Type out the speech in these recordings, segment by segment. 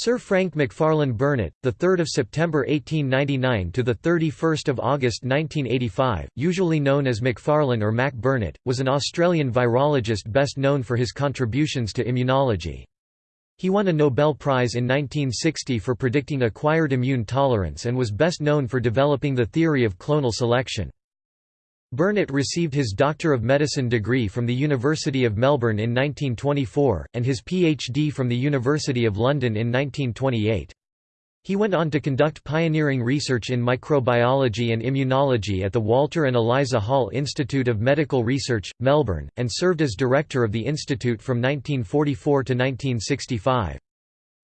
Sir Frank Macfarlane Burnet, the 3rd of September 1899 to the 31st of August 1985, usually known as Macfarlane or Mac Burnet, was an Australian virologist best known for his contributions to immunology. He won a Nobel Prize in 1960 for predicting acquired immune tolerance and was best known for developing the theory of clonal selection. Burnet received his Doctor of Medicine degree from the University of Melbourne in 1924, and his PhD from the University of London in 1928. He went on to conduct pioneering research in microbiology and immunology at the Walter and Eliza Hall Institute of Medical Research, Melbourne, and served as director of the institute from 1944 to 1965.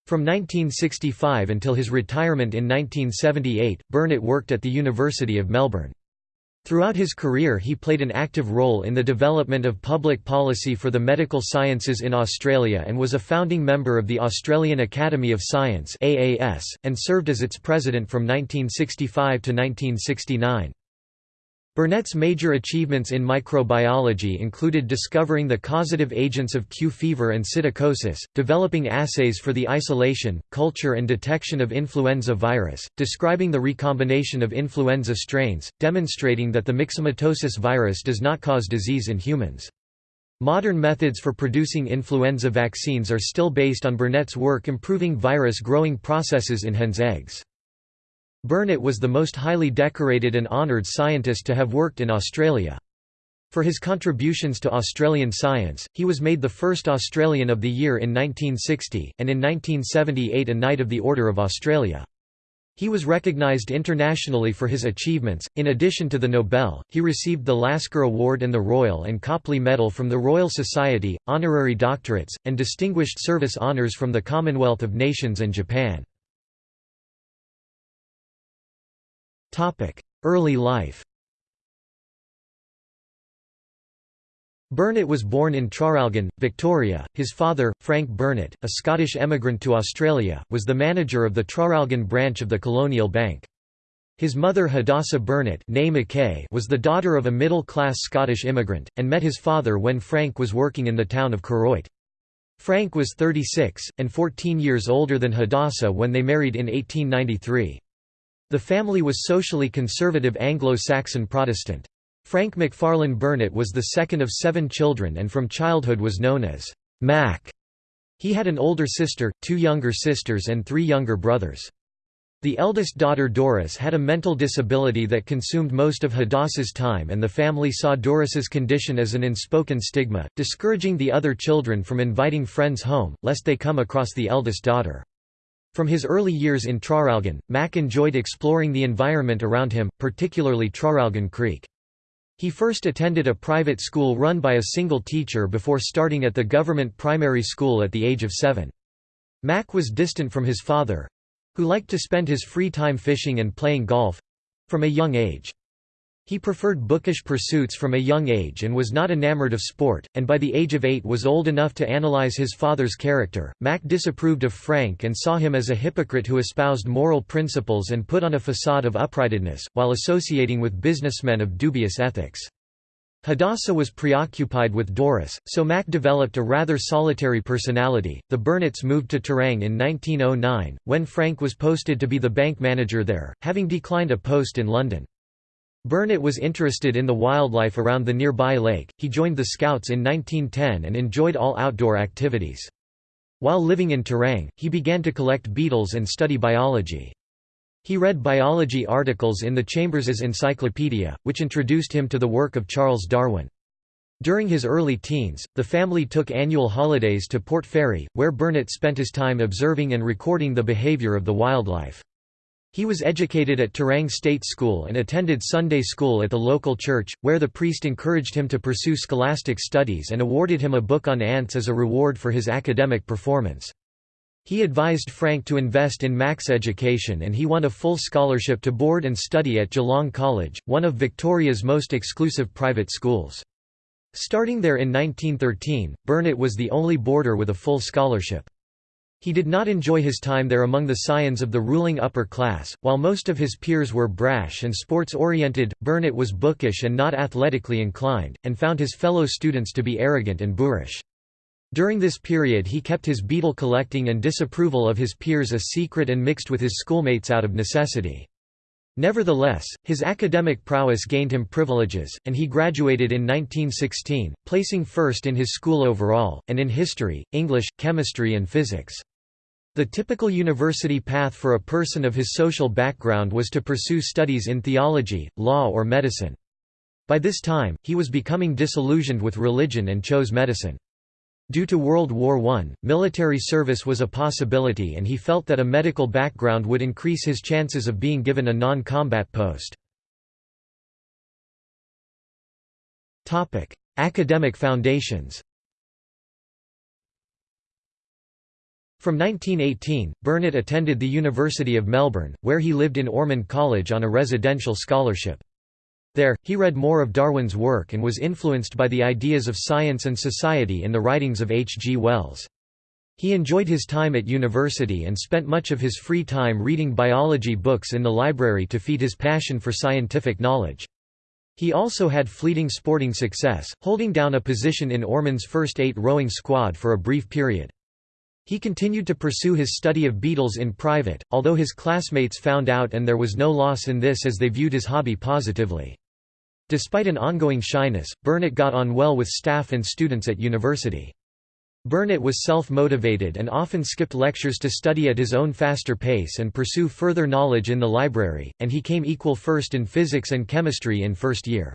From 1965 until his retirement in 1978, Burnet worked at the University of Melbourne. Throughout his career he played an active role in the development of public policy for the medical sciences in Australia and was a founding member of the Australian Academy of Science and served as its president from 1965 to 1969. Burnet's major achievements in microbiology included discovering the causative agents of Q fever and psittacosis, developing assays for the isolation, culture and detection of influenza virus, describing the recombination of influenza strains, demonstrating that the myxomatosis virus does not cause disease in humans. Modern methods for producing influenza vaccines are still based on Burnet's work improving virus growing processes in hen's eggs. Burnet was the most highly decorated and honoured scientist to have worked in Australia. For his contributions to Australian science, he was made the first Australian of the Year in 1960, and in 1978 a Knight of the Order of Australia. He was recognised internationally for his achievements. In addition to the Nobel, he received the Lasker Award and the Royal and Copley Medal from the Royal Society, honorary doctorates, and distinguished service honours from the Commonwealth of Nations and Japan. Early life Burnet was born in Traralgon, Victoria. His father, Frank Burnet, a Scottish emigrant to Australia, was the manager of the Traralgon branch of the Colonial Bank. His mother Hadassah Burnet was the daughter of a middle-class Scottish immigrant, and met his father when Frank was working in the town of Koroit. Frank was 36, and 14 years older than Hadassah when they married in 1893. The family was socially conservative Anglo-Saxon Protestant. Frank Macfarlane Burnet was the second of seven children and from childhood was known as Mac. He had an older sister, two younger sisters and three younger brothers. The eldest daughter Doris had a mental disability that consumed most of Hadassah's time and the family saw Doris's condition as an unspoken stigma, discouraging the other children from inviting friends home, lest they come across the eldest daughter. From his early years in Traralgon, Mac enjoyed exploring the environment around him, particularly Traralgon Creek. He first attended a private school run by a single teacher before starting at the government primary school at the age of seven. Mac was distant from his father—who liked to spend his free time fishing and playing golf—from a young age. He preferred bookish pursuits from a young age and was not enamored of sport, and by the age of eight was old enough to analyze his father's character. Mac disapproved of Frank and saw him as a hypocrite who espoused moral principles and put on a facade of uprightness, while associating with businessmen of dubious ethics. Hadassah was preoccupied with Doris, so Mac developed a rather solitary personality. The Burnets moved to Terang in 1909, when Frank was posted to be the bank manager there, having declined a post in London. Burnet was interested in the wildlife around the nearby lake, he joined the Scouts in 1910 and enjoyed all outdoor activities. While living in Terang, he began to collect beetles and study biology. He read biology articles in the Chambers's Encyclopedia, which introduced him to the work of Charles Darwin. During his early teens, the family took annual holidays to Port Fairy, where Burnet spent his time observing and recording the behavior of the wildlife. He was educated at Terang State School and attended Sunday school at the local church, where the priest encouraged him to pursue scholastic studies and awarded him a book on ants as a reward for his academic performance. He advised Frank to invest in Mac's education and he won a full scholarship to board and study at Geelong College, one of Victoria's most exclusive private schools. Starting there in 1913, Burnet was the only boarder with a full scholarship. He did not enjoy his time there among the scions of the ruling upper class, while most of his peers were brash and sports-oriented, Burnet was bookish and not athletically inclined, and found his fellow students to be arrogant and boorish. During this period he kept his beetle collecting and disapproval of his peers a secret and mixed with his schoolmates out of necessity. Nevertheless, his academic prowess gained him privileges, and he graduated in 1916, placing first in his school overall, and in history, English, chemistry and physics. The typical university path for a person of his social background was to pursue studies in theology, law or medicine. By this time, he was becoming disillusioned with religion and chose medicine. Due to World War I, military service was a possibility and he felt that a medical background would increase his chances of being given a non-combat post. Academic foundations From 1918, Burnet attended the University of Melbourne, where he lived in Ormond College on a residential scholarship. There, he read more of Darwin's work and was influenced by the ideas of science and society in the writings of H. G. Wells. He enjoyed his time at university and spent much of his free time reading biology books in the library to feed his passion for scientific knowledge. He also had fleeting sporting success, holding down a position in Ormond's first eight rowing squad for a brief period. He continued to pursue his study of beetles in private, although his classmates found out and there was no loss in this as they viewed his hobby positively. Despite an ongoing shyness, Burnet got on well with staff and students at university. Burnet was self-motivated and often skipped lectures to study at his own faster pace and pursue further knowledge in the library, and he came equal first in physics and chemistry in first year.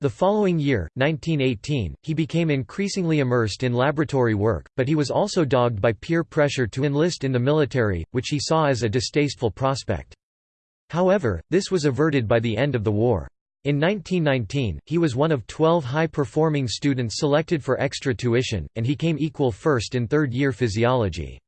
The following year, 1918, he became increasingly immersed in laboratory work, but he was also dogged by peer pressure to enlist in the military, which he saw as a distasteful prospect. However, this was averted by the end of the war. In 1919, he was one of 12 high-performing students selected for extra tuition, and he came equal first in third-year physiology.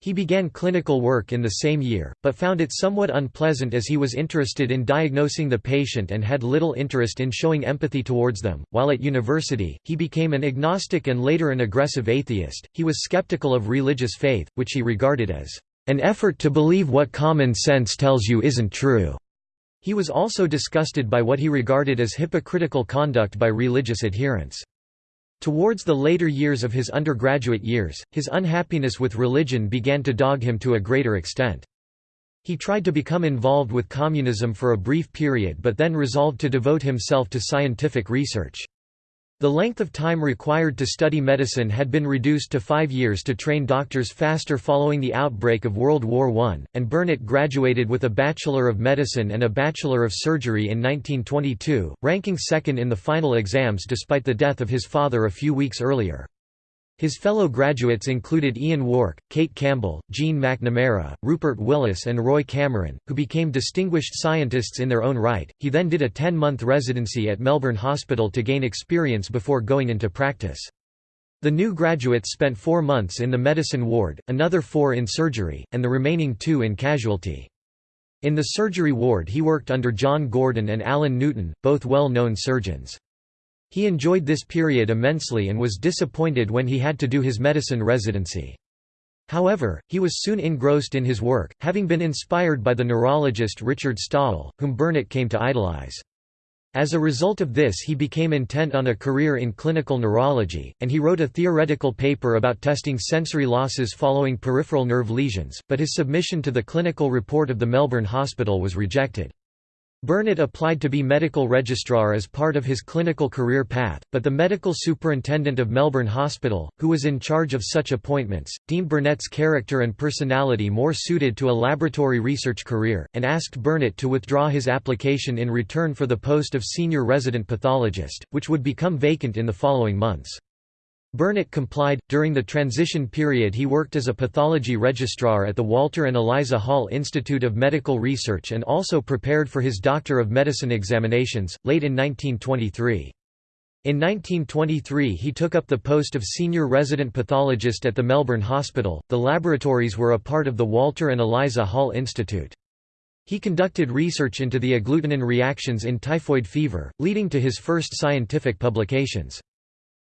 He began clinical work in the same year, but found it somewhat unpleasant as he was interested in diagnosing the patient and had little interest in showing empathy towards them. While at university, he became an agnostic and later an aggressive atheist. He was skeptical of religious faith, which he regarded as an effort to believe what common sense tells you isn't true. He was also disgusted by what he regarded as hypocritical conduct by religious adherents. Towards the later years of his undergraduate years, his unhappiness with religion began to dog him to a greater extent. He tried to become involved with communism for a brief period but then resolved to devote himself to scientific research. The length of time required to study medicine had been reduced to five years to train doctors faster following the outbreak of World War I, and Burnet graduated with a Bachelor of Medicine and a Bachelor of Surgery in 1922, ranking second in the final exams despite the death of his father a few weeks earlier. His fellow graduates included Ian Wark, Kate Campbell, Jean McNamara, Rupert Willis, and Roy Cameron, who became distinguished scientists in their own right. He then did a 10 month residency at Melbourne Hospital to gain experience before going into practice. The new graduates spent four months in the medicine ward, another four in surgery, and the remaining two in casualty. In the surgery ward he worked under John Gordon and Alan Newton, both well-known surgeons. He enjoyed this period immensely and was disappointed when he had to do his medicine residency. However, he was soon engrossed in his work, having been inspired by the neurologist Richard Stawell, whom Burnet came to idolize. As a result of this he became intent on a career in clinical neurology, and he wrote a theoretical paper about testing sensory losses following peripheral nerve lesions, but his submission to the clinical report of the Melbourne Hospital was rejected. Burnet applied to be medical registrar as part of his clinical career path, but the medical superintendent of Melbourne Hospital, who was in charge of such appointments, deemed Burnet's character and personality more suited to a laboratory research career, and asked Burnet to withdraw his application in return for the post of senior resident pathologist, which would become vacant in the following months. Burnet complied. During the transition period, he worked as a pathology registrar at the Walter and Eliza Hall Institute of Medical Research and also prepared for his Doctor of Medicine examinations, late in 1923. In 1923, he took up the post of senior resident pathologist at the Melbourne Hospital. The laboratories were a part of the Walter and Eliza Hall Institute. He conducted research into the agglutinin reactions in typhoid fever, leading to his first scientific publications.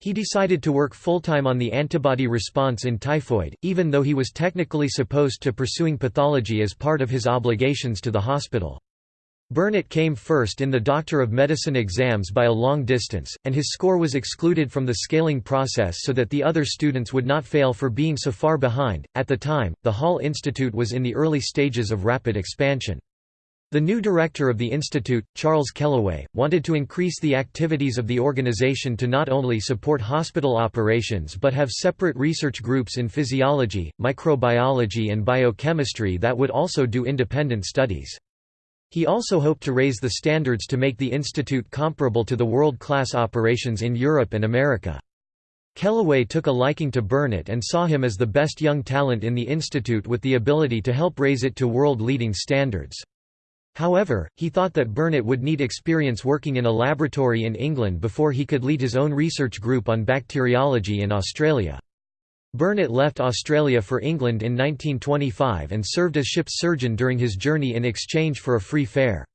He decided to work full-time on the antibody response in typhoid, even though he was technically supposed to pursuing pathology as part of his obligations to the hospital. Burnet came first in the Doctor of Medicine exams by a long distance, and his score was excluded from the scaling process so that the other students would not fail for being so far behind. At the time, the Hall Institute was in the early stages of rapid expansion. The new director of the institute, Charles Kellaway, wanted to increase the activities of the organization to not only support hospital operations but have separate research groups in physiology, microbiology and biochemistry that would also do independent studies. He also hoped to raise the standards to make the institute comparable to the world-class operations in Europe and America. Kellaway took a liking to Burnet and saw him as the best young talent in the institute with the ability to help raise it to world-leading standards. However, he thought that Burnet would need experience working in a laboratory in England before he could lead his own research group on bacteriology in Australia. Burnet left Australia for England in 1925 and served as ship's surgeon during his journey in exchange for a free fare.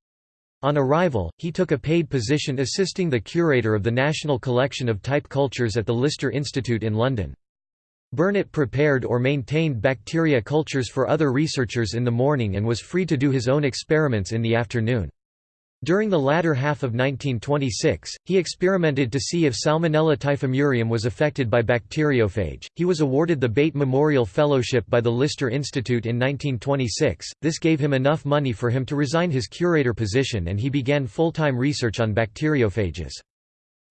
On arrival, he took a paid position assisting the curator of the National Collection of Type Cultures at the Lister Institute in London. Burnet prepared or maintained bacteria cultures for other researchers in the morning and was free to do his own experiments in the afternoon. During the latter half of 1926, he experimented to see if Salmonella typhimurium was affected by bacteriophage. He was awarded the Beit Memorial Fellowship by the Lister Institute in 1926. This gave him enough money for him to resign his curator position and he began full-time research on bacteriophages.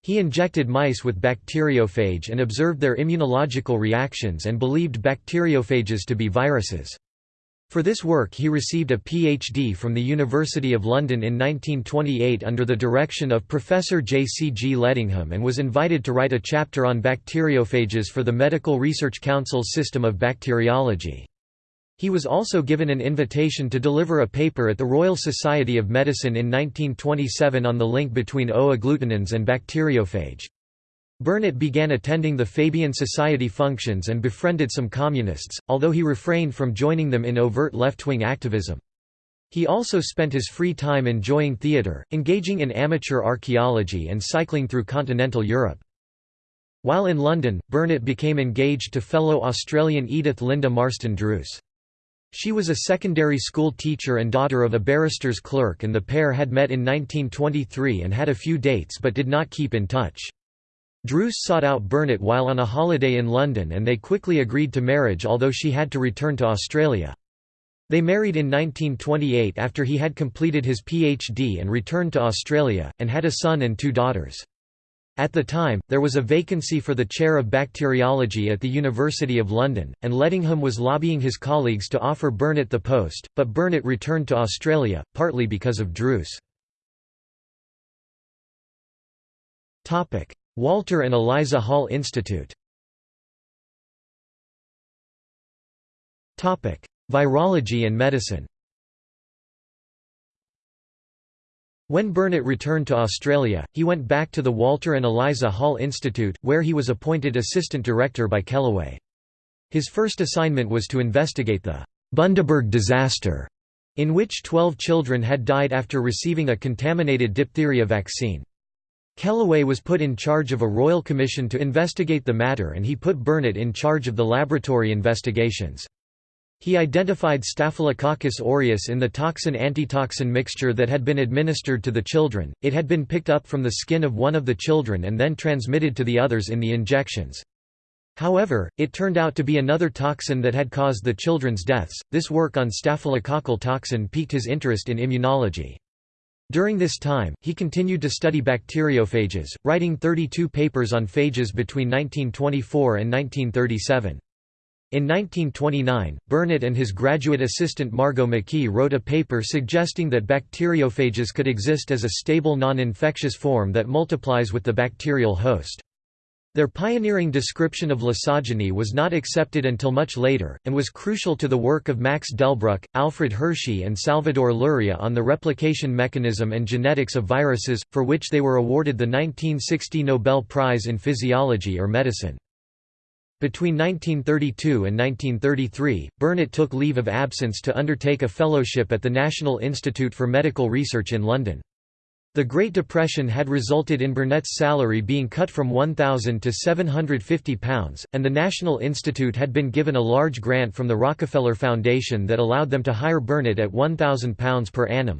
He injected mice with bacteriophage and observed their immunological reactions and believed bacteriophages to be viruses. For this work he received a PhD from the University of London in 1928 under the direction of Professor J. C. G. Ledingham and was invited to write a chapter on bacteriophages for the Medical Research Council's system of bacteriology. He was also given an invitation to deliver a paper at the Royal Society of Medicine in 1927 on the link between O-agglutinins and bacteriophage. Burnet began attending the Fabian Society functions and befriended some communists, although he refrained from joining them in overt left-wing activism. He also spent his free time enjoying theatre, engaging in amateur archaeology and cycling through continental Europe. While in London, Burnet became engaged to fellow Australian Edith Linda Marston Druce. She was a secondary school teacher and daughter of a barrister's clerk and the pair had met in 1923 and had a few dates but did not keep in touch. Druce sought out Burnet while on a holiday in London and they quickly agreed to marriage although she had to return to Australia. They married in 1928 after he had completed his PhD and returned to Australia, and had a son and two daughters. At the time, there was a vacancy for the chair of bacteriology at the University of London, and Ledingham was lobbying his colleagues to offer Burnet the post, but Burnet returned to Australia, partly because of Druce. Walter and Eliza Hall Institute Virology and medicine When Burnet returned to Australia, he went back to the Walter and Eliza Hall Institute, where he was appointed assistant director by Kellaway. His first assignment was to investigate the Bundaberg disaster, in which 12 children had died after receiving a contaminated diphtheria vaccine. Kellaway was put in charge of a royal commission to investigate the matter and he put Burnet in charge of the laboratory investigations. He identified Staphylococcus aureus in the toxin-antitoxin mixture that had been administered to the children, it had been picked up from the skin of one of the children and then transmitted to the others in the injections. However, it turned out to be another toxin that had caused the children's deaths. This work on staphylococcal toxin piqued his interest in immunology. During this time, he continued to study bacteriophages, writing 32 papers on phages between 1924 and 1937. In 1929, Burnet and his graduate assistant Margot McKie wrote a paper suggesting that bacteriophages could exist as a stable non-infectious form that multiplies with the bacterial host. Their pioneering description of lysogeny was not accepted until much later, and was crucial to the work of Max Delbruck, Alfred Hershey and Salvador Luria on the replication mechanism and genetics of viruses, for which they were awarded the 1960 Nobel Prize in Physiology or Medicine. Between 1932 and 1933, Burnet took leave of absence to undertake a fellowship at the National Institute for Medical Research in London. The Great Depression had resulted in Burnet's salary being cut from £1,000 to £750, and the National Institute had been given a large grant from the Rockefeller Foundation that allowed them to hire Burnet at £1,000 per annum.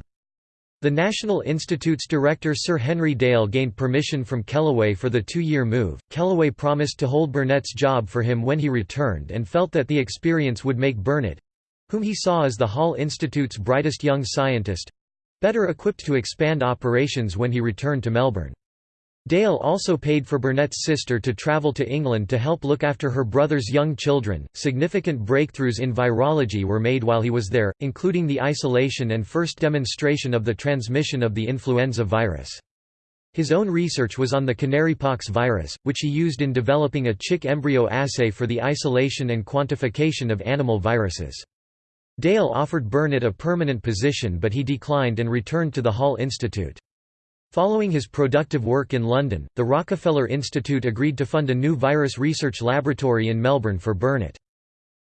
The National Institute's director Sir Henry Dale gained permission from Kellaway for the two-year move. Kellaway promised to hold Burnet's job for him when he returned and felt that the experience would make Burnet—whom he saw as the Hall Institute's brightest young scientist—better equipped to expand operations when he returned to Melbourne. Dale also paid for Burnet's sister to travel to England to help look after her brother's young children. Significant breakthroughs in virology were made while he was there, including the isolation and first demonstration of the transmission of the influenza virus. His own research was on the canarypox virus, which he used in developing a chick embryo assay for the isolation and quantification of animal viruses. Dale offered Burnet a permanent position but he declined and returned to the Hall Institute. Following his productive work in London, the Rockefeller Institute agreed to fund a new virus research laboratory in Melbourne for Burnet.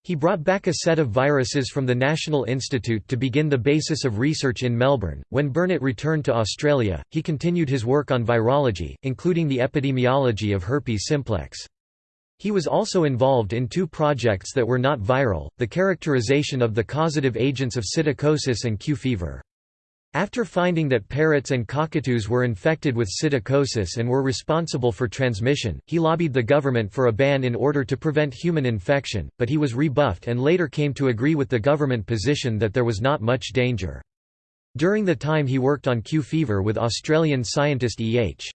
He brought back a set of viruses from the National Institute to begin the basis of research in Melbourne. When Burnet returned to Australia, he continued his work on virology, including the epidemiology of herpes simplex. He was also involved in two projects that were not viral, the characterization of the causative agents of psittacosis and Q fever. After finding that parrots and cockatoos were infected with psittacosis and were responsible for transmission, he lobbied the government for a ban in order to prevent human infection, but he was rebuffed and later came to agree with the government position that there was not much danger. During the time he worked on Q fever with Australian scientist E. H.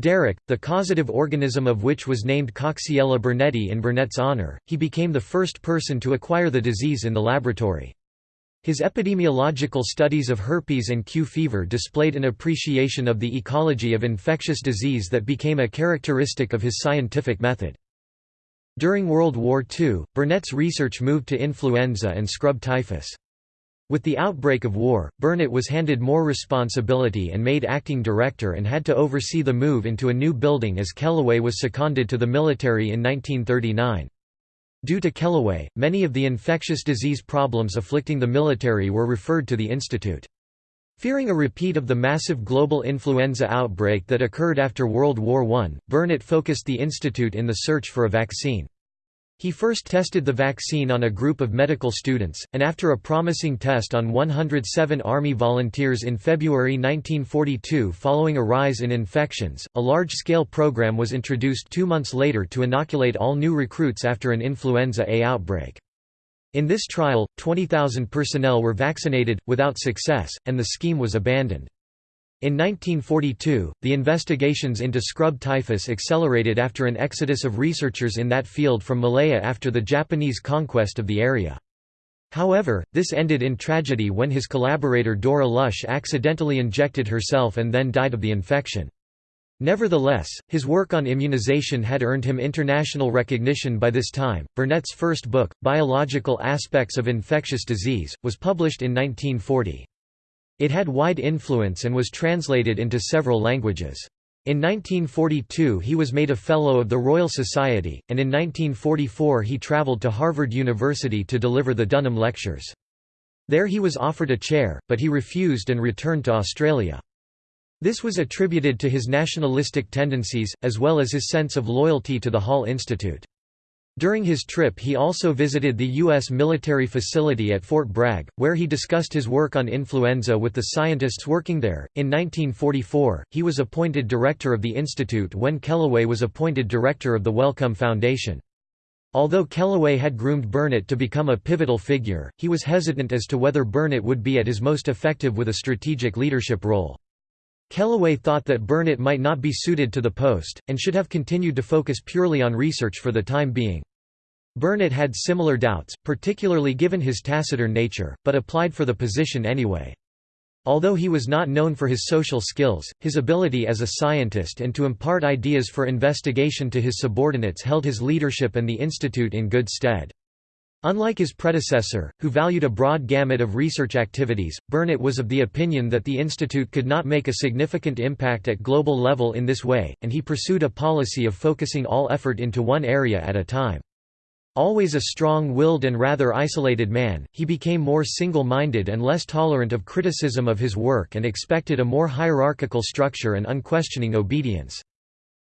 Derrick, the causative organism of which was named Coxiella burnetii in Burnet's honour, he became the first person to acquire the disease in the laboratory. His epidemiological studies of herpes and Q fever displayed an appreciation of the ecology of infectious disease that became a characteristic of his scientific method. During World War II, Burnet's research moved to influenza and scrub typhus. With the outbreak of war, Burnet was handed more responsibility and made acting director and had to oversee the move into a new building as Kellaway was seconded to the military in 1939. Due to Kellaway, many of the infectious disease problems afflicting the military were referred to the institute. Fearing a repeat of the massive global influenza outbreak that occurred after World War I, Burnet focused the institute in the search for a vaccine. He first tested the vaccine on a group of medical students, and after a promising test on 107 Army volunteers in February 1942 following a rise in infections, a large-scale program was introduced two months later to inoculate all new recruits after an influenza A outbreak. In this trial, 20,000 personnel were vaccinated, without success, and the scheme was abandoned. In 1942, the investigations into scrub typhus accelerated after an exodus of researchers in that field from Malaya after the Japanese conquest of the area. However, this ended in tragedy when his collaborator Dora Lush accidentally injected herself and then died of the infection. Nevertheless, his work on immunization had earned him international recognition by this time. Burnet's first book, Biological Aspects of Infectious Disease, was published in 1940. It had wide influence and was translated into several languages. In 1942 he was made a Fellow of the Royal Society, and in 1944 he travelled to Harvard University to deliver the Dunham Lectures. There he was offered a chair, but he refused and returned to Australia. This was attributed to his nationalistic tendencies, as well as his sense of loyalty to the Hall Institute. During his trip he also visited the U.S. military facility at Fort Bragg, where he discussed his work on influenza with the scientists working there. In 1944, he was appointed director of the institute when Kellaway was appointed director of the Wellcome Foundation. Although Kellaway had groomed Burnet to become a pivotal figure, he was hesitant as to whether Burnet would be at his most effective with a strategic leadership role. Kellaway thought that Burnet might not be suited to the post, and should have continued to focus purely on research for the time being. Burnet had similar doubts, particularly given his taciturn nature, but applied for the position anyway. Although he was not known for his social skills, his ability as a scientist and to impart ideas for investigation to his subordinates held his leadership and the institute in good stead. Unlike his predecessor, who valued a broad gamut of research activities, Burnet was of the opinion that the institute could not make a significant impact at global level in this way, and he pursued a policy of focusing all effort into one area at a time. Always a strong-willed and rather isolated man, he became more single-minded and less tolerant of criticism of his work and expected a more hierarchical structure and unquestioning obedience.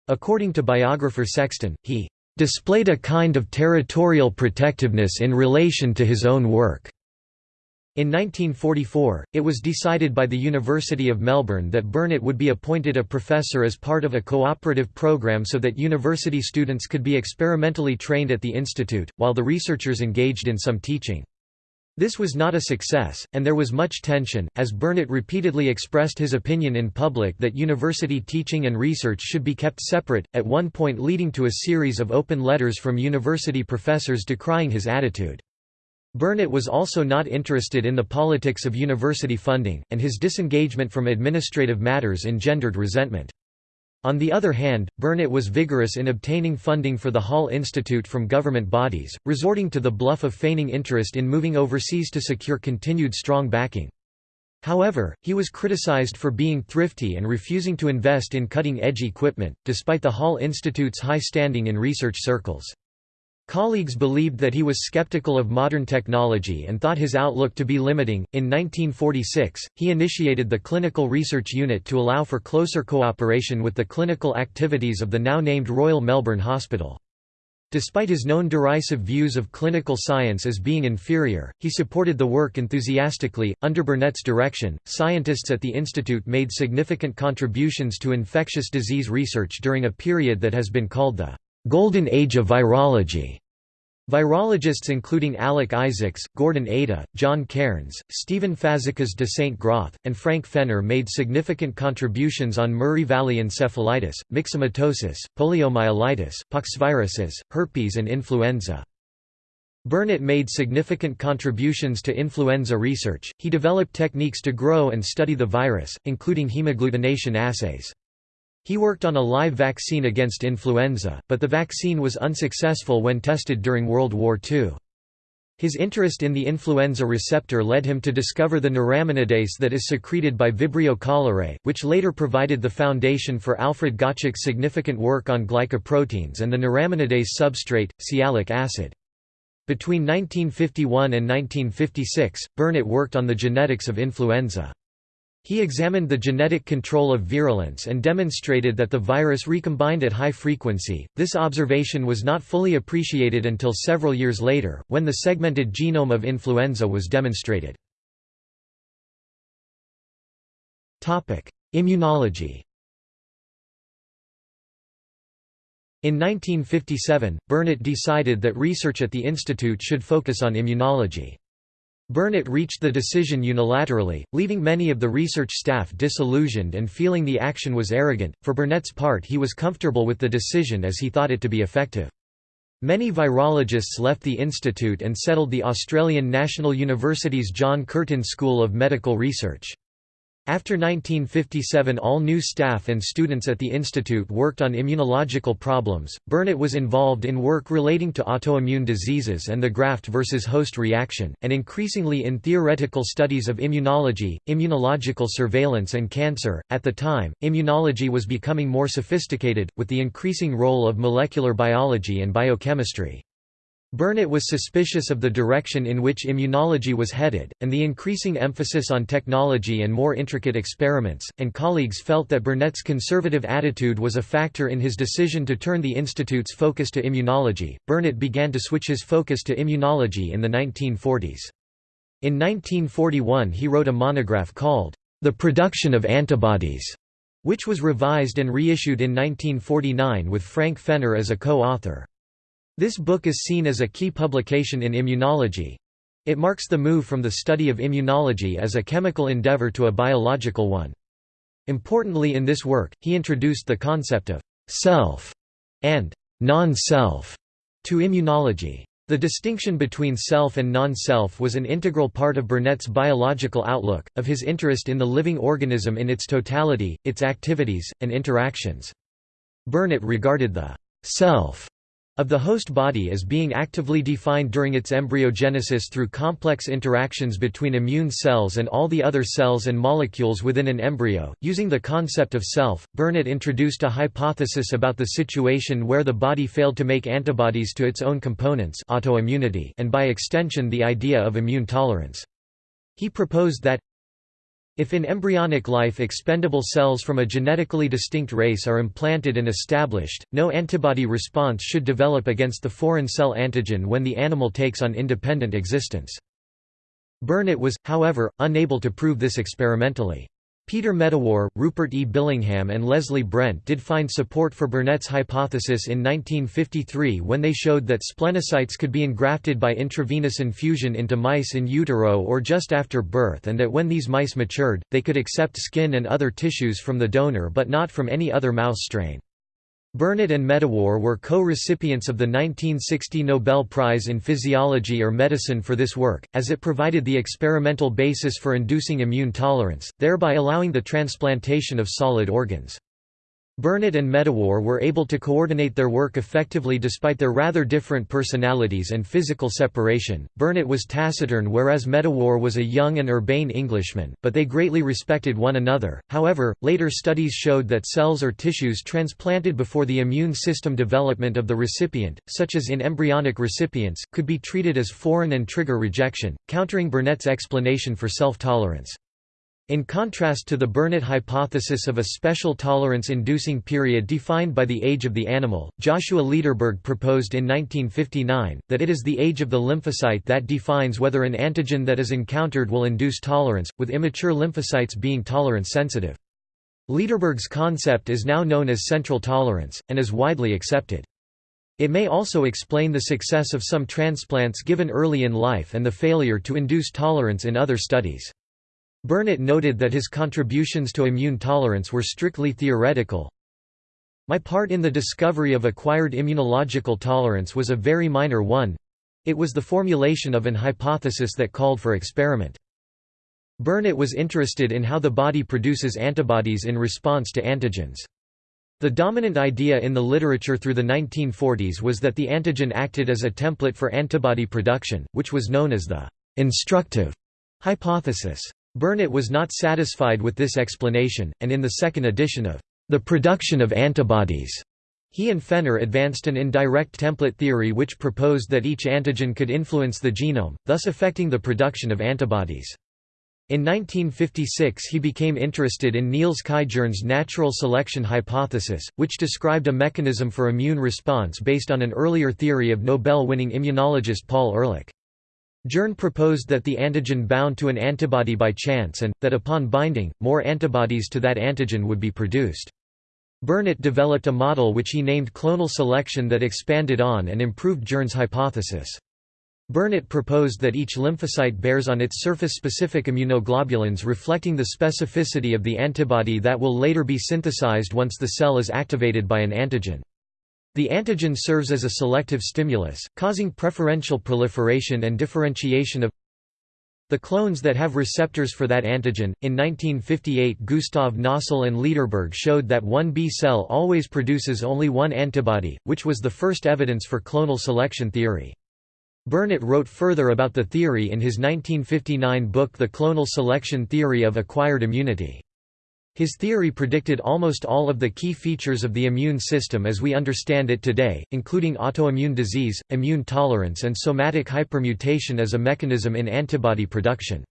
According to biographer Sexton, he "...displayed a kind of territorial protectiveness in relation to his own work." In 1944, it was decided by the University of Melbourne that Burnet would be appointed a professor as part of a cooperative program so that university students could be experimentally trained at the institute, while the researchers engaged in some teaching. This was not a success, and there was much tension, as Burnet repeatedly expressed his opinion in public that university teaching and research should be kept separate, at one point leading to a series of open letters from university professors decrying his attitude. Burnet was also not interested in the politics of university funding, and his disengagement from administrative matters engendered resentment. On the other hand, Burnet was vigorous in obtaining funding for the Hall Institute from government bodies, resorting to the bluff of feigning interest in moving overseas to secure continued strong backing. However, he was criticized for being thrifty and refusing to invest in cutting-edge equipment, despite the Hall Institute's high standing in research circles. Colleagues believed that he was skeptical of modern technology and thought his outlook to be limiting. In 1946, he initiated the Clinical Research Unit to allow for closer cooperation with the clinical activities of the now named Royal Melbourne Hospital. Despite his known derisive views of clinical science as being inferior, he supported the work enthusiastically. Under Burnet's direction, scientists at the institute made significant contributions to infectious disease research during a period that has been called the Golden Age of Virology. Virologists including Alec Isaacs, Gordon Ada, John Cairns, Stephen Fazekas de St. Groth, and Frank Fenner made significant contributions on Murray Valley encephalitis, myxomatosis, poliomyelitis, poxviruses, herpes and influenza. Burnet made significant contributions to influenza research, he developed techniques to grow and study the virus, including hemagglutination assays. He worked on a live vaccine against influenza, but the vaccine was unsuccessful when tested during World War II. His interest in the influenza receptor led him to discover the neuraminidase that is secreted by Vibrio cholerae, which later provided the foundation for Alfred Gottschalk's significant work on glycoproteins and the neuraminidase substrate, sialic acid. Between 1951 and 1956, Burnet worked on the genetics of influenza. He examined the genetic control of virulence and demonstrated that the virus recombined at high frequency. This observation was not fully appreciated until several years later, when the segmented genome of influenza was demonstrated. Topic: Immunology. In 1957, Burnet decided that research at the institute should focus on immunology. Burnet reached the decision unilaterally, leaving many of the research staff disillusioned and feeling the action was arrogant. For Burnet's part, he was comfortable with the decision as he thought it to be effective. Many virologists left the institute and settled the Australian National University's John Curtin School of Medical Research. After 1957 all new staff and students at the institute worked on immunological problems. Burnet was involved in work relating to autoimmune diseases and the graft versus host reaction, and increasingly in theoretical studies of immunology, immunological surveillance and cancer. At the time, immunology was becoming more sophisticated, with the increasing role of molecular biology and biochemistry. Burnet was suspicious of the direction in which immunology was headed, and the increasing emphasis on technology and more intricate experiments, and colleagues felt that Burnet's conservative attitude was a factor in his decision to turn the institute's focus to immunology. Burnet began to switch his focus to immunology in the 1940s. In 1941 he wrote a monograph called, The Production of Antibodies, which was revised and reissued in 1949 with Frank Fenner as a co-author. This book is seen as a key publication in immunology. It marks the move from the study of immunology as a chemical endeavor to a biological one. Importantly in this work, he introduced the concept of «self» and «non-self» to immunology. The distinction between self and non-self was an integral part of Burnet's biological outlook, of his interest in the living organism in its totality, its activities, and interactions. Burnet regarded the «self» of the host body as being actively defined during its embryogenesis through complex interactions between immune cells and all the other cells and molecules within an embryo. Using the concept of self, Burnet introduced a hypothesis about the situation where the body failed to make antibodies to its own components autoimmunity and by extension the idea of immune tolerance. He proposed that if in embryonic life expendable cells from a genetically distinct race are implanted and established, no antibody response should develop against the foreign cell antigen when the animal takes on independent existence. Burnet was, however, unable to prove this experimentally. Peter Medawar, Rupert E. Billingham and Leslie Brent did find support for Burnet's hypothesis in 1953 when they showed that splenocytes could be engrafted by intravenous infusion into mice in utero or just after birth and that when these mice matured, they could accept skin and other tissues from the donor but not from any other mouse strain. Burnet and Medawar were co-recipients of the 1960 Nobel Prize in Physiology or Medicine for this work, as it provided the experimental basis for inducing immune tolerance, thereby allowing the transplantation of solid organs. Burnet and Medawar were able to coordinate their work effectively despite their rather different personalities and physical separation. Burnet was taciturn whereas Medawar was a young and urbane Englishman, but they greatly respected one another. However, later studies showed that cells or tissues transplanted before the immune system development of the recipient, such as in embryonic recipients, could be treated as foreign and trigger rejection, countering Burnet's explanation for self-tolerance. In contrast to the Burnet hypothesis of a special tolerance-inducing period defined by the age of the animal, Joshua Lederberg proposed in 1959, that it is the age of the lymphocyte that defines whether an antigen that is encountered will induce tolerance, with immature lymphocytes being tolerance-sensitive. Lederberg's concept is now known as central tolerance, and is widely accepted. It may also explain the success of some transplants given early in life and the failure to induce tolerance in other studies. Burnet noted that his contributions to immune tolerance were strictly theoretical. My part in the discovery of acquired immunological tolerance was a very minor one. It was the formulation of an hypothesis that called for experiment. Burnet was interested in how the body produces antibodies in response to antigens. The dominant idea in the literature through the 1940s was that the antigen acted as a template for antibody production, which was known as the instructive hypothesis. Burnet was not satisfied with this explanation, and in the second edition of The Production of Antibodies, he and Fenner advanced an indirect template theory which proposed that each antigen could influence the genome, thus affecting the production of antibodies. In 1956 he became interested in Niels Kaj Jerne's natural selection hypothesis, which described a mechanism for immune response based on an earlier theory of Nobel-winning immunologist Paul Ehrlich. Jerne proposed that the antigen bound to an antibody by chance and, that upon binding, more antibodies to that antigen would be produced. Burnet developed a model which he named clonal selection that expanded on and improved Jerne's hypothesis. Burnet proposed that each lymphocyte bears on its surface specific immunoglobulins reflecting the specificity of the antibody that will later be synthesized once the cell is activated by an antigen. The antigen serves as a selective stimulus, causing preferential proliferation and differentiation of the clones that have receptors for that antigen. In 1958, Gustav Nossal and Lederberg showed that one B cell always produces only one antibody, which was the first evidence for clonal selection theory. Burnet wrote further about the theory in his 1959 book The Clonal Selection Theory of Acquired Immunity. His theory predicted almost all of the key features of the immune system as we understand it today, including autoimmune disease, immune tolerance and somatic hypermutation as a mechanism in antibody production.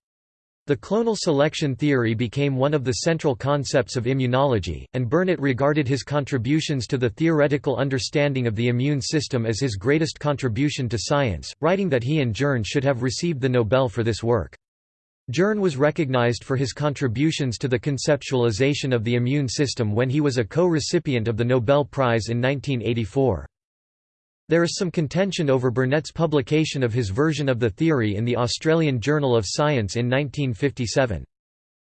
The clonal selection theory became one of the central concepts of immunology, and Burnet regarded his contributions to the theoretical understanding of the immune system as his greatest contribution to science, writing that he and Jerne should have received the Nobel for this work. Jerne was recognized for his contributions to the conceptualization of the immune system when he was a co-recipient of the Nobel Prize in 1984. There is some contention over Burnet's publication of his version of the theory in the Australian Journal of Science in 1957.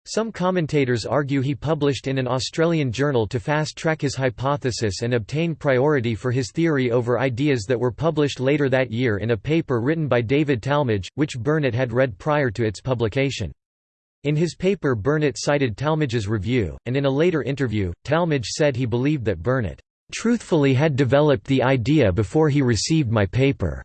Some commentators argue he published in an Australian journal to fast-track his hypothesis and obtain priority for his theory over ideas that were published later that year in a paper written by David Talmage, which Burnet had read prior to its publication. In his paper Burnet cited Talmage's review, and in a later interview, Talmage said he believed that Burnet, "...truthfully had developed the idea before he received my paper."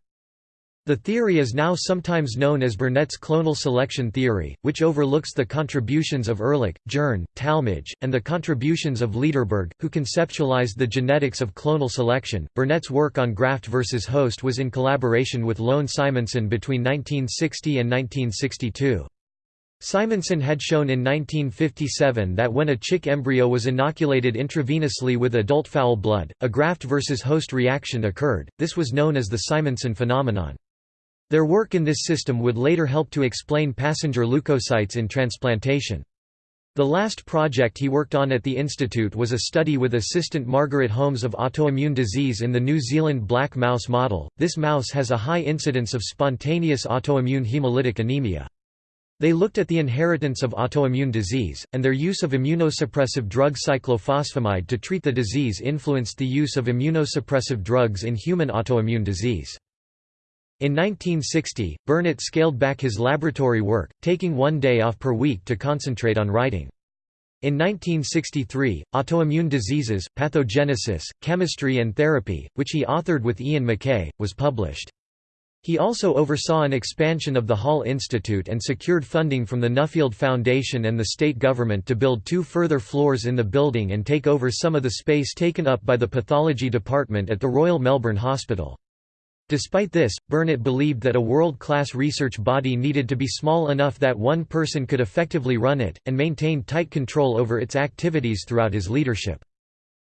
The theory is now sometimes known as Burnet's clonal selection theory, which overlooks the contributions of Ehrlich, Jerne, Talmage, and the contributions of Lederberg, who conceptualized the genetics of clonal selection. Burnet's work on graft versus host was in collaboration with Lone Simonsen between 1960 and 1962. Simonsen had shown in 1957 that when a chick embryo was inoculated intravenously with adult fowl blood, a graft versus host reaction occurred. This was known as the Simonsen phenomenon. Their work in this system would later help to explain passenger leukocytes in transplantation. The last project he worked on at the institute was a study with assistant Margaret Holmes of autoimmune disease in the New Zealand black mouse model. This mouse has a high incidence of spontaneous autoimmune hemolytic anemia. They looked at the inheritance of autoimmune disease, and their use of immunosuppressive drug cyclophosphamide to treat the disease influenced the use of immunosuppressive drugs in human autoimmune disease. In 1960, Burnet scaled back his laboratory work, taking one day off per week to concentrate on writing. In 1963, Autoimmune Diseases, Pathogenesis, Chemistry and Therapy, which he authored with Ian McKie, was published. He also oversaw an expansion of the Hall Institute and secured funding from the Nuffield Foundation and the state government to build two further floors in the building and take over some of the space taken up by the pathology department at the Royal Melbourne Hospital. Despite this, Burnett believed that a world-class research body needed to be small enough that one person could effectively run it, and maintain tight control over its activities throughout his leadership.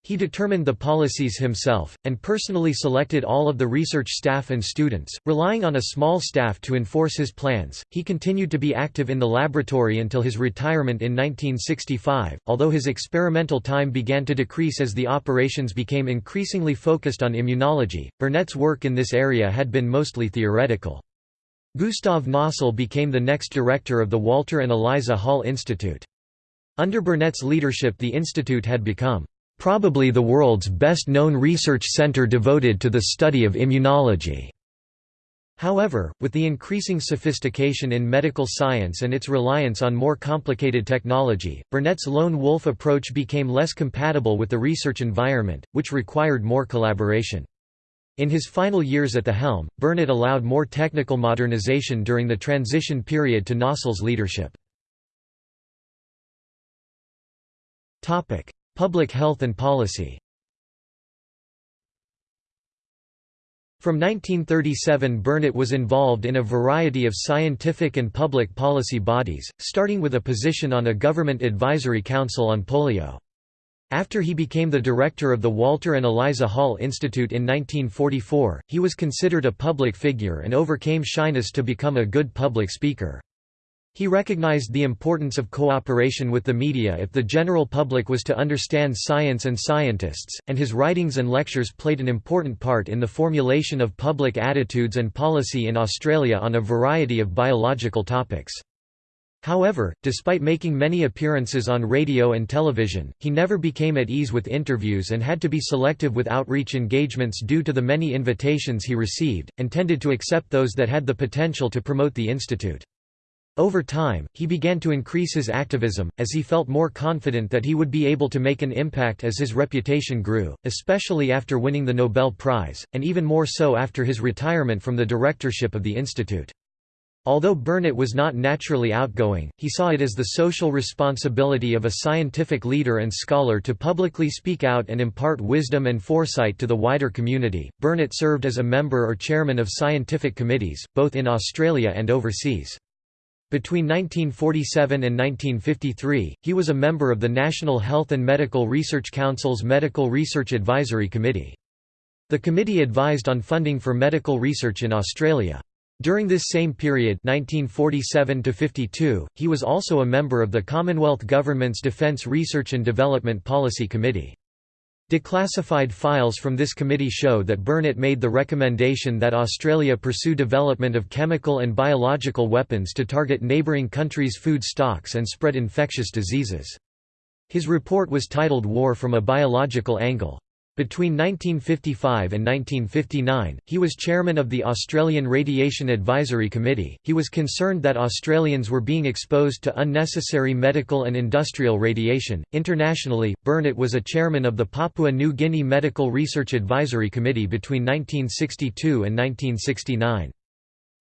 He determined the policies himself, and personally selected all of the research staff and students, relying on a small staff to enforce his plans. He continued to be active in the laboratory until his retirement in 1965, although his experimental time began to decrease as the operations became increasingly focused on immunology. Burnet's work in this area had been mostly theoretical. Gustav Nossal became the next director of the Walter and Eliza Hall Institute. Under Burnet's leadership the institute had become probably the world's best-known research center devoted to the study of immunology. However, with the increasing sophistication in medical science and its reliance on more complicated technology, Burnet's lone wolf approach became less compatible with the research environment, which required more collaboration. In his final years at the helm, Burnet allowed more technical modernization during the transition period to Nossal's leadership. Public health and policy From 1937 Burnet was involved in a variety of scientific and public policy bodies, starting with a position on a government advisory council on polio. After he became the director of the Walter and Eliza Hall Institute in 1944, he was considered a public figure and overcame shyness to become a good public speaker. He recognized the importance of cooperation with the media if the general public was to understand science and scientists, and his writings and lectures played an important part in the formulation of public attitudes and policy in Australia on a variety of biological topics. However, despite making many appearances on radio and television, he never became at ease with interviews and had to be selective with outreach engagements due to the many invitations he received, and tended to accept those that had the potential to promote the institute. Over time, he began to increase his activism, as he felt more confident that he would be able to make an impact as his reputation grew, especially after winning the Nobel Prize, and even more so after his retirement from the directorship of the institute. Although Burnet was not naturally outgoing, he saw it as the social responsibility of a scientific leader and scholar to publicly speak out and impart wisdom and foresight to the wider community. Burnet served as a member or chairman of scientific committees, both in Australia and overseas. Between 1947 and 1953, he was a member of the National Health and Medical Research Council's Medical Research Advisory Committee. The committee advised on funding for medical research in Australia. During this same period 1947 he was also a member of the Commonwealth Government's Defence Research and Development Policy Committee. Declassified files from this committee show that Burnet made the recommendation that Australia pursue development of chemical and biological weapons to target neighbouring countries' food stocks and spread infectious diseases. His report was titled War from a Biological Angle. Between 1955 and 1959, he was chairman of the Australian Radiation Advisory Committee. He was concerned that Australians were being exposed to unnecessary medical and industrial radiation. Internationally, Burnet was a chairman of the Papua New Guinea Medical Research Advisory Committee between 1962 and 1969.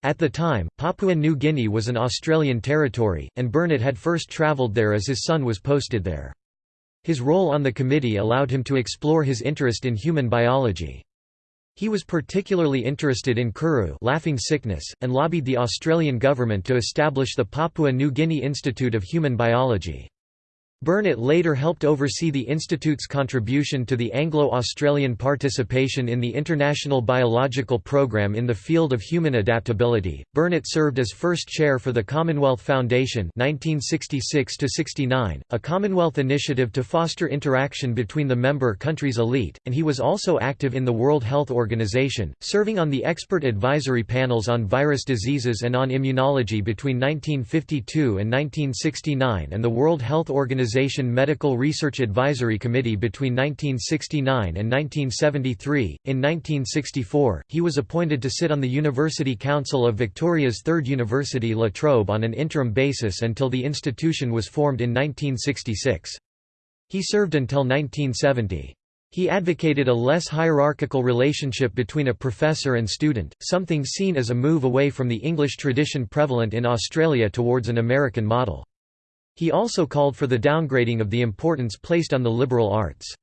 At the time, Papua New Guinea was an Australian territory, and Burnet had first travelled there as his son was posted there. His role on the committee allowed him to explore his interest in human biology. He was particularly interested in kuru laughing sickness, and lobbied the Australian government to establish the Papua New Guinea Institute of Human Biology. Burnet later helped oversee the Institute's contribution to the Anglo-Australian participation in the International Biological Programme in the field of human adaptability. Burnet served as first chair for the Commonwealth Foundation 1966-69, a Commonwealth initiative to foster interaction between the member countries' elite, and he was also active in the World Health Organization, serving on the expert advisory panels on virus diseases and on immunology between 1952 and 1969 and the World Health Organization Organization Medical Research Advisory Committee between 1969 and 1973. In 1964, he was appointed to sit on the University Council of Victoria's third university La Trobe on an interim basis until the institution was formed in 1966. He served until 1970. He advocated a less hierarchical relationship between a professor and student, something seen as a move away from the English tradition prevalent in Australia towards an American model. He also called for the downgrading of the importance placed on the liberal arts.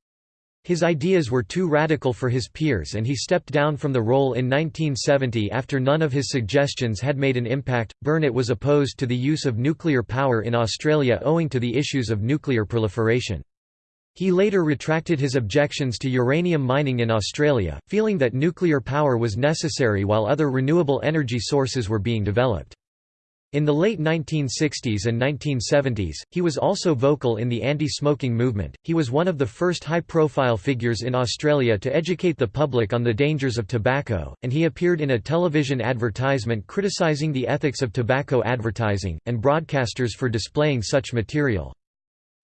His ideas were too radical for his peers and he stepped down from the role in 1970 after none of his suggestions had made an impact. Burnet was opposed to the use of nuclear power in Australia owing to the issues of nuclear proliferation. He later retracted his objections to uranium mining in Australia, feeling that nuclear power was necessary while other renewable energy sources were being developed. In the late 1960s and 1970s, he was also vocal in the anti-smoking movement. He was one of the first high-profile figures in Australia to educate the public on the dangers of tobacco, and he appeared in a television advertisement criticising the ethics of tobacco advertising and broadcasters for displaying such material.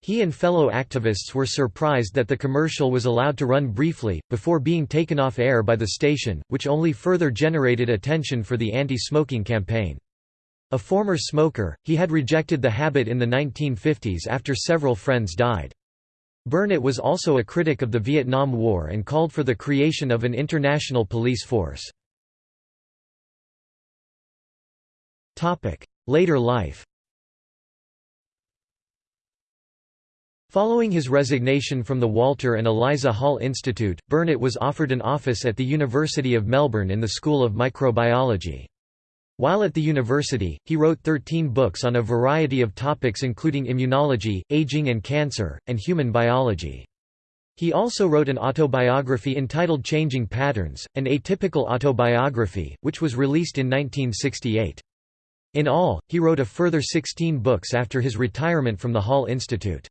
He and fellow activists were surprised that the commercial was allowed to run briefly, before being taken off air by the station, which only further generated attention for the anti-smoking campaign. A former smoker, he had rejected the habit in the 1950s after several friends died. Burnet was also a critic of the Vietnam War and called for the creation of an international police force. Later life Following his resignation from the Walter and Eliza Hall Institute, Burnet was offered an office at the University of Melbourne in the School of Microbiology. While at the university, he wrote 13 books on a variety of topics including immunology, aging and cancer, and human biology. He also wrote an autobiography entitled Changing Patterns, an atypical autobiography, which was released in 1968. In all, he wrote a further 16 books after his retirement from the Hall Institute.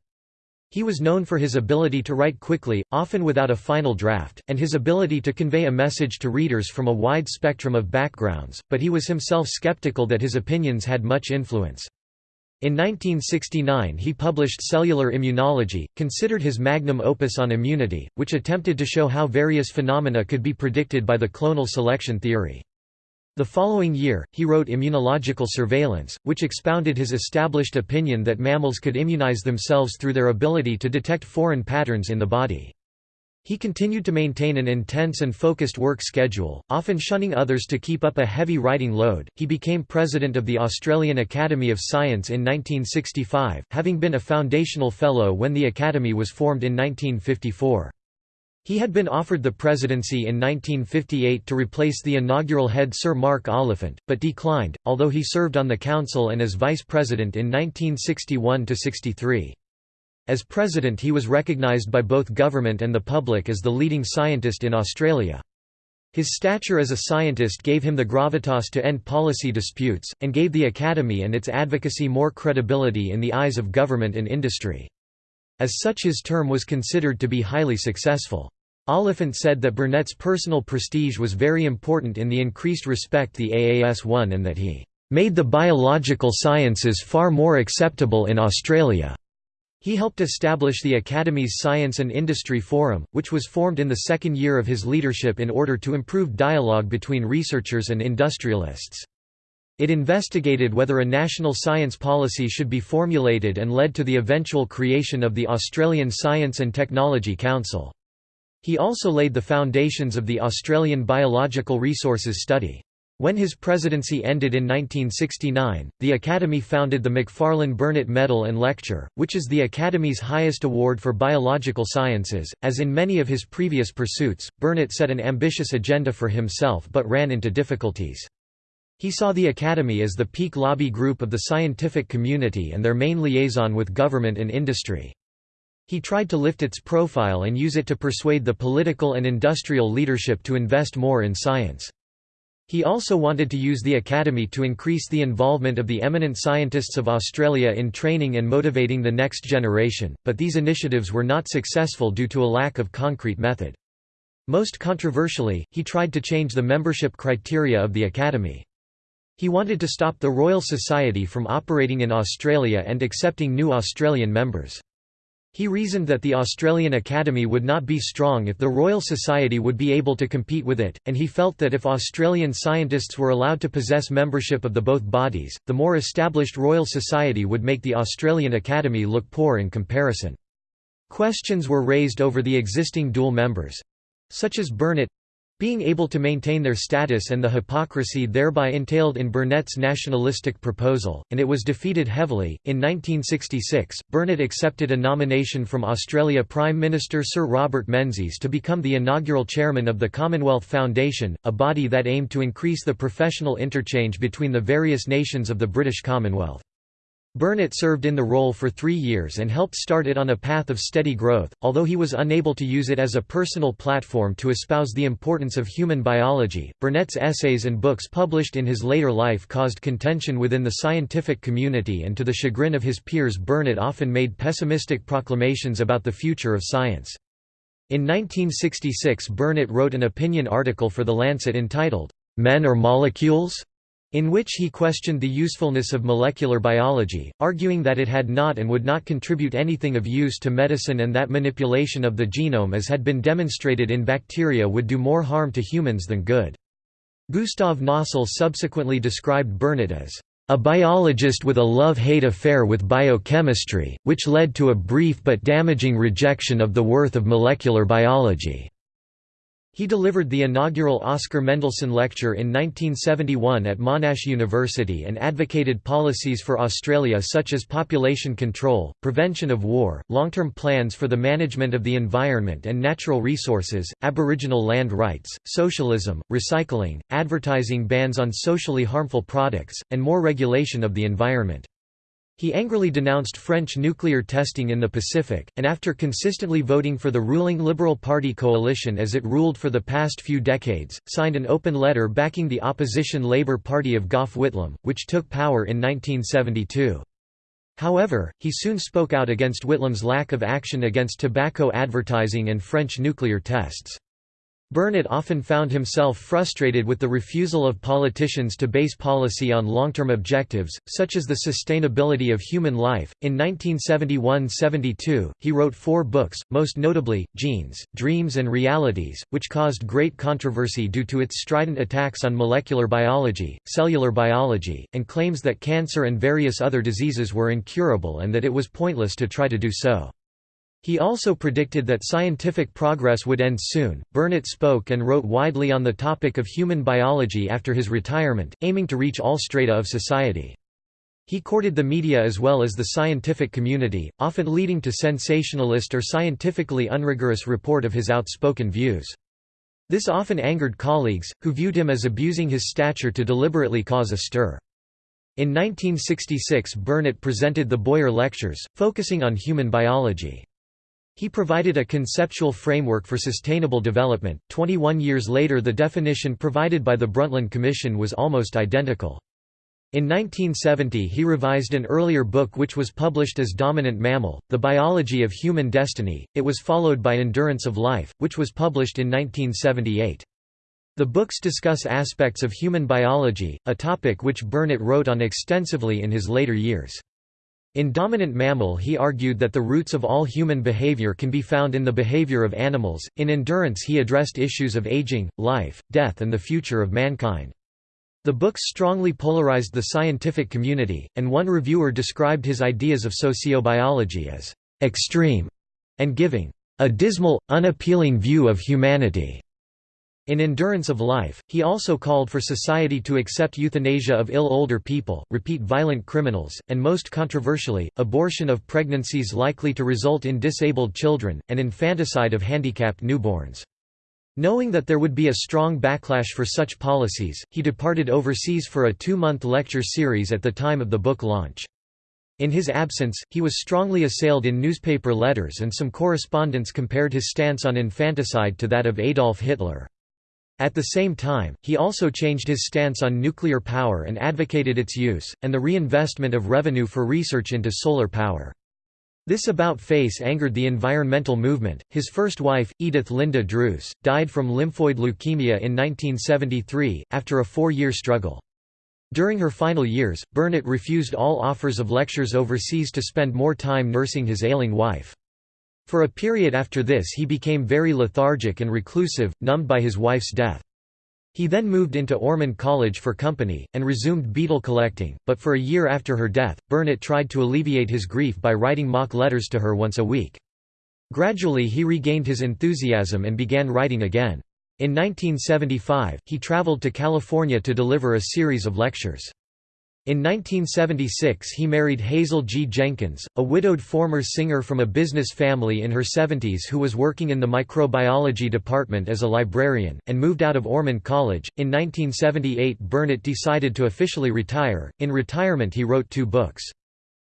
He was known for his ability to write quickly, often without a final draft, and his ability to convey a message to readers from a wide spectrum of backgrounds, but he was himself skeptical that his opinions had much influence. In 1969 he published Cellular Immunology, considered his magnum opus on immunity, which attempted to show how various phenomena could be predicted by the clonal selection theory. The following year, he wrote Immunological Surveillance, which expounded his established opinion that mammals could immunize themselves through their ability to detect foreign patterns in the body. He continued to maintain an intense and focused work schedule, often shunning others to keep up a heavy writing load. He became president of the Australian Academy of Science in 1965, having been a foundational fellow when the Academy was formed in 1954. He had been offered the presidency in 1958 to replace the inaugural head Sir Mark Oliphant, but declined, although he served on the council and as vice president in 1961–63. As president he was recognised by both government and the public as the leading scientist in Australia. His stature as a scientist gave him the gravitas to end policy disputes, and gave the Academy and its advocacy more credibility in the eyes of government and industry. As such his term was considered to be highly successful. Oliphant said that Burnet's personal prestige was very important in the increased respect the AAS won and that he "...made the biological sciences far more acceptable in Australia." He helped establish the Academy's Science and Industry Forum, which was formed in the second year of his leadership in order to improve dialogue between researchers and industrialists. It investigated whether a national science policy should be formulated and led to the eventual creation of the Australian Science and Technology Council. He also laid the foundations of the Australian Biological Resources Study. When his presidency ended in 1969, the Academy founded the Macfarlane Burnet Medal and Lecture, which is the Academy's highest award for biological sciences. As in many of his previous pursuits, Burnet set an ambitious agenda for himself but ran into difficulties. He saw the Academy as the peak lobby group of the scientific community and their main liaison with government and industry. He tried to lift its profile and use it to persuade the political and industrial leadership to invest more in science. He also wanted to use the Academy to increase the involvement of the eminent scientists of Australia in training and motivating the next generation, but these initiatives were not successful due to a lack of concrete method. Most controversially, he tried to change the membership criteria of the Academy. He wanted to stop the Royal Society from operating in Australia and accepting new Australian members. He reasoned that the Australian Academy would not be strong if the Royal Society would be able to compete with it, and he felt that if Australian scientists were allowed to possess membership of the both bodies, the more established Royal Society would make the Australian Academy look poor in comparison. Questions were raised over the existing dual members—such as Burnet, being able to maintain their status and the hypocrisy thereby entailed in Burnet's nationalistic proposal, and it was defeated heavily. In 1966, Burnet accepted a nomination from Australia Prime Minister Sir Robert Menzies to become the inaugural chairman of the Commonwealth Foundation, a body that aimed to increase the professional interchange between the various nations of the British Commonwealth. Burnet served in the role for three years and helped start it on a path of steady growth, although he was unable to use it as a personal platform to espouse the importance of human biology. Burnet's essays and books published in his later life caused contention within the scientific community, and to the chagrin of his peers, Burnet often made pessimistic proclamations about the future of science. In 1966, Burnet wrote an opinion article for The Lancet entitled, Men or Molecules? In which he questioned the usefulness of molecular biology, arguing that it had not and would not contribute anything of use to medicine and that manipulation of the genome as had been demonstrated in bacteria would do more harm to humans than good. Gustav Nossal subsequently described Burnet as a biologist with a love-hate affair with biochemistry, which led to a brief but damaging rejection of the worth of molecular biology. He delivered the inaugural Oscar Mendelssohn Lecture in 1971 at Monash University and advocated policies for Australia such as population control, prevention of war, long-term plans for the management of the environment and natural resources, Aboriginal land rights, socialism, recycling, advertising bans on socially harmful products, and more regulation of the environment. He angrily denounced French nuclear testing in the Pacific, and after consistently voting for the ruling Liberal Party coalition as it ruled for the past few decades, signed an open letter backing the opposition Labour Party of Gough Whitlam, which took power in 1972. However, he soon spoke out against Whitlam's lack of action against tobacco advertising and French nuclear tests. Burnet often found himself frustrated with the refusal of politicians to base policy on long-term objectives, such as the sustainability of human life. In 1971–72, he wrote four books, most notably, Genes, Dreams and Realities, which caused great controversy due to its strident attacks on molecular biology, cellular biology, and claims that cancer and various other diseases were incurable and that it was pointless to try to do so. He also predicted that scientific progress would end soon. Burnet spoke and wrote widely on the topic of human biology after his retirement, aiming to reach all strata of society. He courted the media as well as the scientific community, often leading to sensationalist or scientifically unrigorous report of his outspoken views. This often angered colleagues, who viewed him as abusing his stature to deliberately cause a stir. In 1966 Burnet presented the Boyer Lectures, focusing on human biology. He provided a conceptual framework for sustainable development. 21 years later, the definition provided by the Brundtland Commission was almost identical. In 1970 he revised an earlier book which was published as Dominant Mammal, The Biology of Human Destiny, it was followed by Endurance of Life, which was published in 1978. The books discuss aspects of human biology, a topic which Burnet wrote on extensively in his later years. In Dominant Mammal he argued that the roots of all human behavior can be found in the behavior of animals. In Endurance he addressed issues of aging, life, death and the future of mankind. The books strongly polarized the scientific community, and one reviewer described his ideas of sociobiology as extreme and giving a dismal, unappealing view of humanity. In Endurance of Life, he also called for society to accept euthanasia of ill older people, repeat violent criminals, and most controversially, abortion of pregnancies likely to result in disabled children, and infanticide of handicapped newborns. Knowing that there would be a strong backlash for such policies, he departed overseas for a two-month lecture series at the time of the book launch. In his absence, he was strongly assailed in newspaper letters and some correspondents compared his stance on infanticide to that of Adolf Hitler. At the same time, he also changed his stance on nuclear power and advocated its use, and the reinvestment of revenue for research into solar power. This about-face angered the environmental movement. His first wife, Edith Linda Druce, died from lymphoid leukemia in 1973, after a four-year struggle. During her final years, Burnet refused all offers of lectures overseas to spend more time nursing his ailing wife. For a period after this he became very lethargic and reclusive, numbed by his wife's death. He then moved into Ormond College for company, and resumed beetle collecting, but for a year after her death, Burnet tried to alleviate his grief by writing mock letters to her once a week. Gradually he regained his enthusiasm and began writing again. In 1975, he traveled to California to deliver a series of lectures. In 1976 he married Hazel G. Jenkins, a widowed former singer from a business family in her 70s who was working in the microbiology department as a librarian, and moved out of Ormond College. In 1978 Burnet decided to officially retire. In retirement he wrote two books.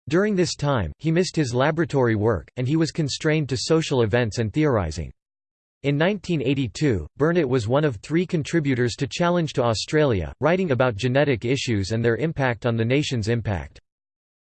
During this time, he missed his laboratory work, and he was constrained to social events and theorizing. In 1982, Burnet was one of three contributors to Challenge to Australia, writing about genetic issues and their impact on the nation's impact.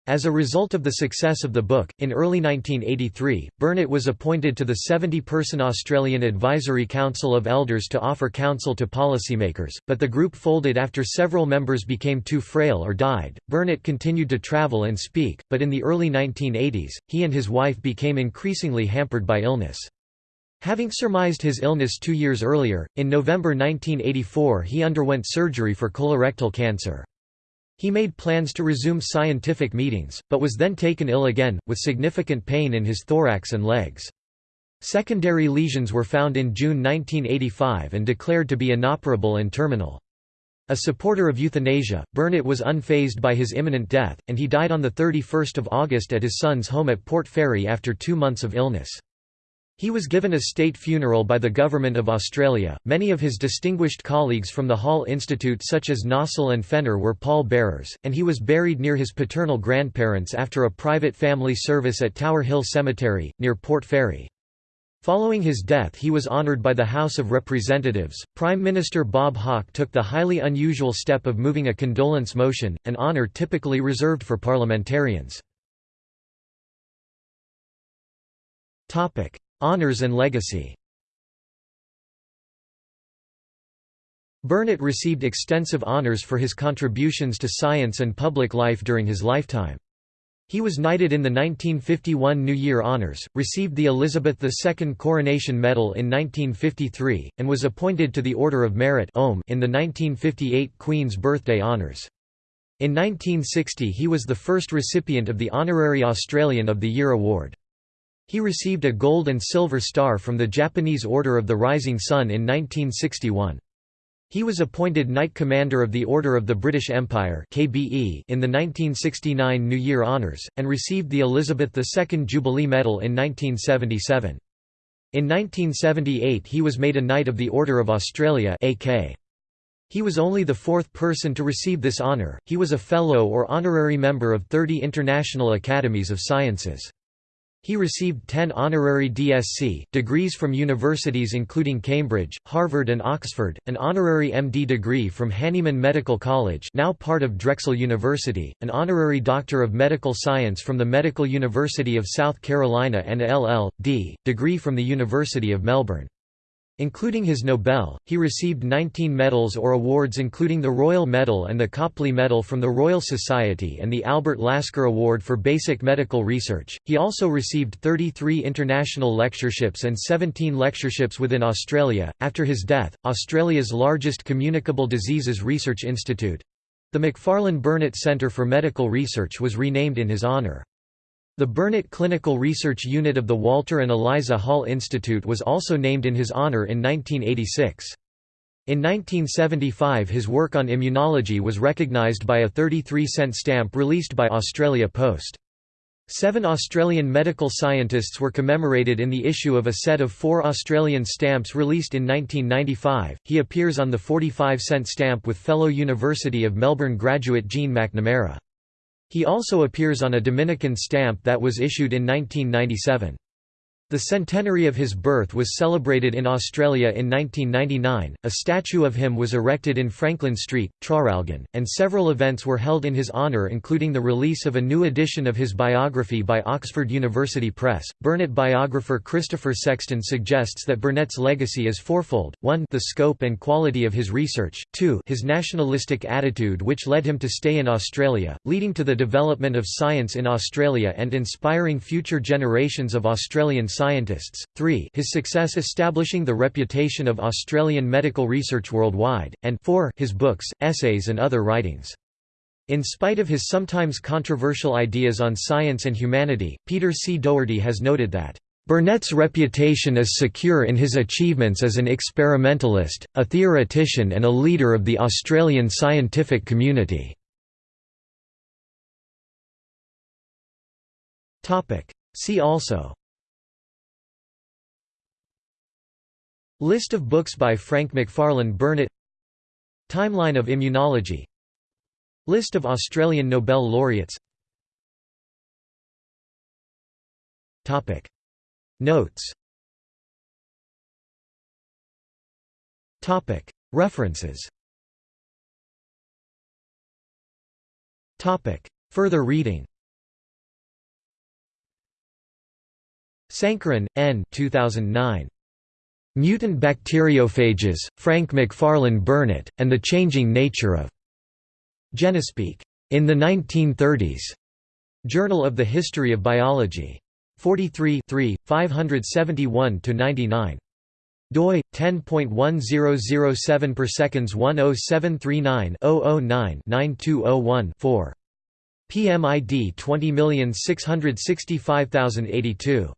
As a result of the success of the book, in early 1983, Burnet was appointed to the 70-person Australian Advisory Council of Elders to offer counsel to policymakers, but the group folded after several members became too frail or died. Burnet continued to travel and speak, but in the early 1980s, he and his wife became increasingly hampered by illness. Having surmised his illness two years earlier, in November 1984 he underwent surgery for colorectal cancer. He made plans to resume scientific meetings, but was then taken ill again, with significant pain in his thorax and legs. Secondary lesions were found in June 1985 and declared to be inoperable and terminal. A supporter of euthanasia, Burnet was unfazed by his imminent death, and he died on 31 August at his son's home at Port Fairy after two months of illness. He was given a state funeral by the Government of Australia. Many of his distinguished colleagues from the Hall Institute, such as Nossal and Fenner, were pall-bearers, and he was buried near his paternal grandparents after a private family service at Tower Hill Cemetery, near Port Fairy. Following his death he was honoured by the House of Representatives. Prime Minister Bob Hawke took the highly unusual step of moving a condolence motion, an honour typically reserved for parliamentarians. Honours and legacy Burnet received extensive honours for his contributions to science and public life during his lifetime. He was knighted in the 1951 New Year Honours, received the Elizabeth II Coronation Medal in 1953, and was appointed to the Order of Merit in the 1958 Queen's Birthday Honours. In 1960 he was the first recipient of the Honorary Australian of the Year award. He received a gold and silver star from the Japanese Order of the Rising Sun in 1961. He was appointed Knight Commander of the Order of the British Empire in the 1969 New Year Honours, and received the Elizabeth II Jubilee Medal in 1977. In 1978 he was made a Knight of the Order of Australia AK. He was only the fourth person to receive this honour, he was a Fellow or Honorary Member of 30 International Academies of Sciences. He received 10 honorary DSc degrees from universities including Cambridge, Harvard and Oxford, an honorary MD degree from Hahnemann Medical College now part of Drexel University, an honorary Doctor of Medical Science from the Medical University of South Carolina and LL.D. degree from the University of Melbourne. Including his Nobel, he received 19 medals or awards including the Royal Medal and the Copley Medal from the Royal Society and the Albert Lasker Award for Basic Medical Research. He also received 33 international lectureships and 17 lectureships within Australia. After his death, Australia's largest communicable diseases research institute the Macfarlane Burnet Centre for Medical Research was renamed in his honour. The Burnet Clinical Research Unit of the Walter and Eliza Hall Institute was also named in his honor in 1986. In 1975 his work on immunology was recognized by a 33-cent stamp released by Australia Post. Seven Australian medical scientists were commemorated in the issue of a set of four Australian stamps released in 1995. He appears on the 45 cent stamp with fellow University of Melbourne graduate Jean McNamara. He also appears on a Dominican stamp that was issued in 1997. The centenary of his birth was celebrated in Australia in 1999, a statue of him was erected in Franklin Street, Traralgon, and several events were held in his honour including the release of a new edition of his biography by Oxford University Press. Burnet biographer Christopher Sexton suggests that Burnet's legacy is fourfold, 1 the scope and quality of his research, 2 his nationalistic attitude which led him to stay in Australia, leading to the development of science in Australia and inspiring future generations of Australian scientists, 3 his success establishing the reputation of Australian medical research worldwide, and 4 his books, essays and other writings. In spite of his sometimes controversial ideas on science and humanity, Peter C. Doherty has noted that, "...Burnet's reputation is secure in his achievements as an experimentalist, a theoretician and a leader of the Australian scientific community." See also List of books by Frank Macfarlane Burnet Timeline of immunology. List of Australian Nobel laureates. Topic. Notes. Topic. References. Topic. Further reading. Sankaran, N. 2009. Mutant Bacteriophages, Frank Macfarlane Burnet, and the Changing Nature of Genespeak. In the 1930s. Journal of the History of Biology. 43 571–99 doi 10.1007 per seconds 10739 009 9201 4 PMID 20665082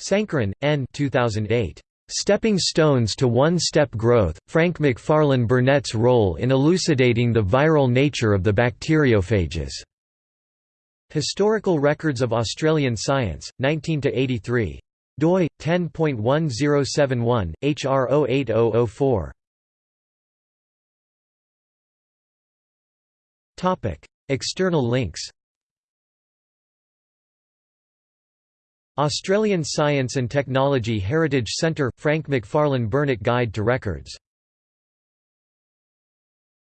Sankaran, N. 2008. Stepping Stones to One-Step Growth, Frank Macfarlane Burnet's role in elucidating the viral nature of the bacteriophages. Historical Records of Australian Science, 19–83. doi, 10.1071, HR 08004. External links Australian Science and Technology Heritage Centre – Frank Macfarlane Burnet Guide to Records